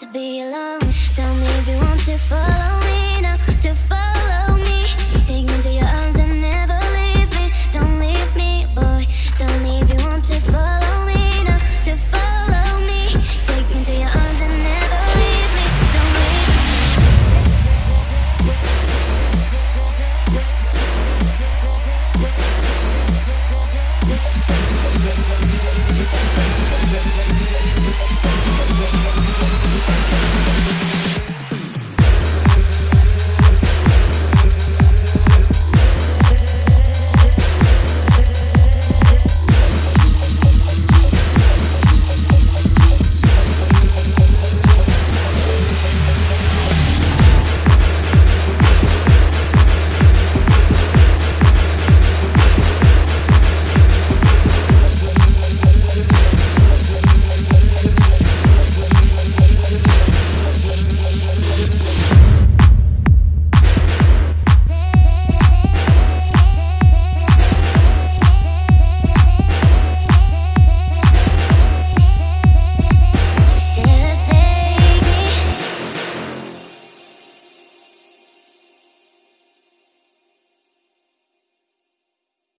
to be alone. Tell me if you want to follow